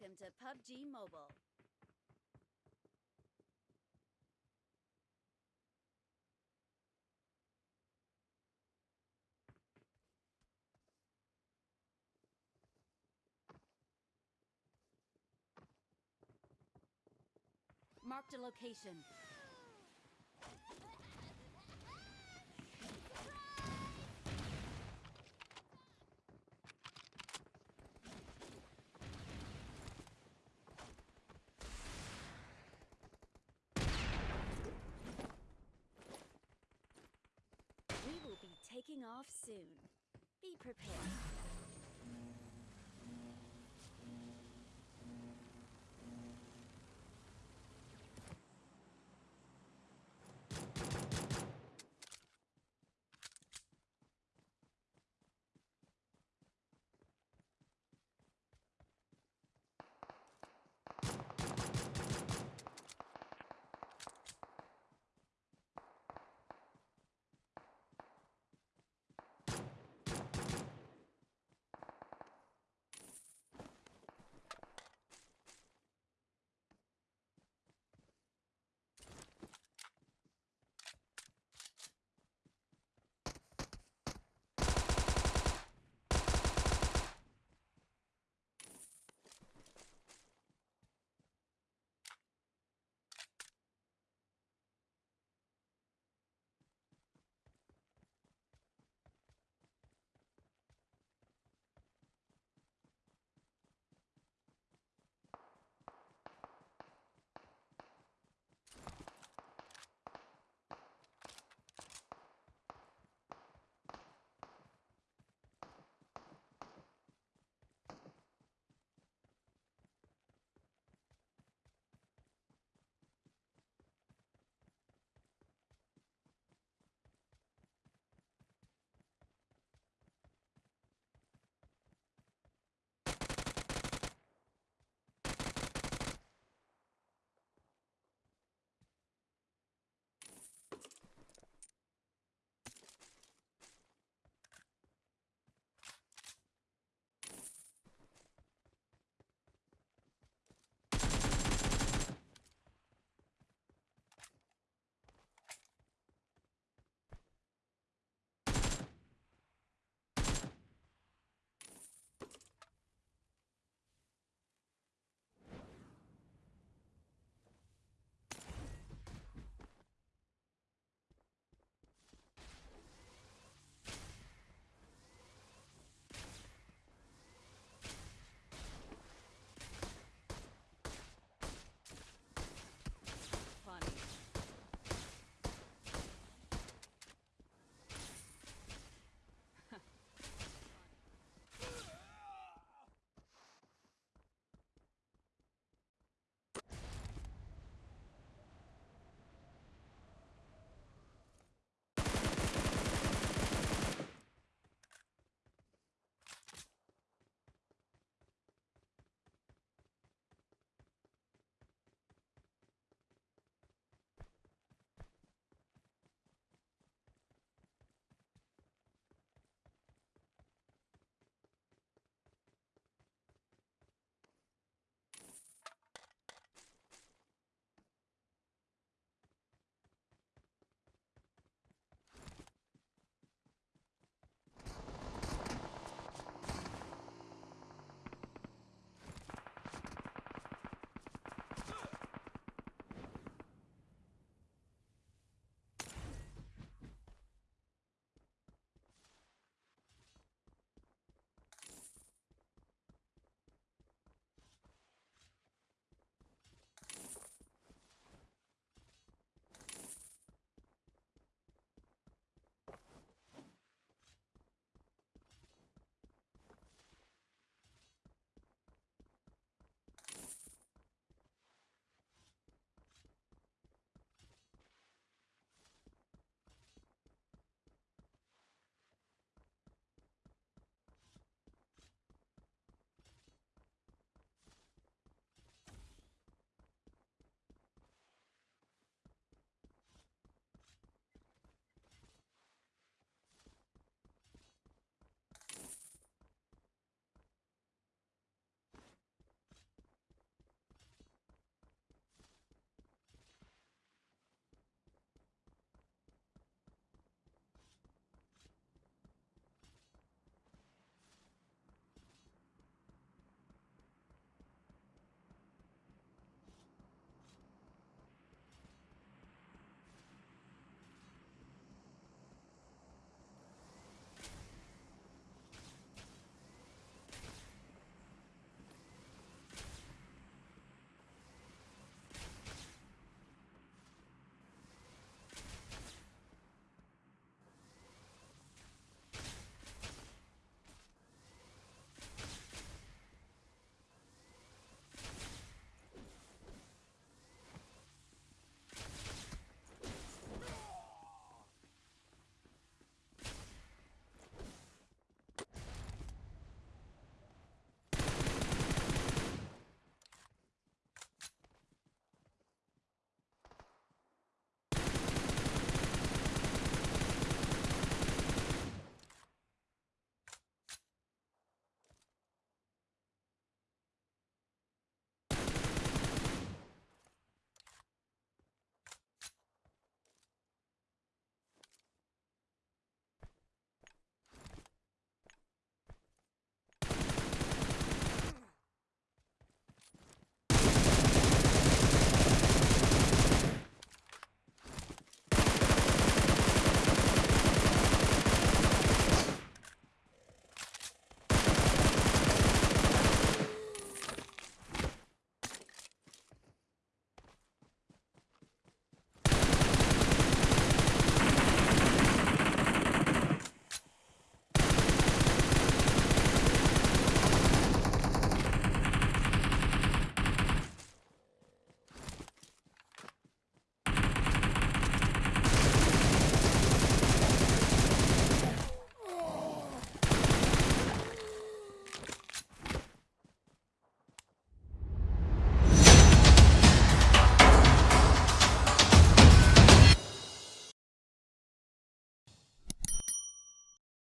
Welcome to PUBG Mobile. Marked a location. Taking off soon. Be prepared.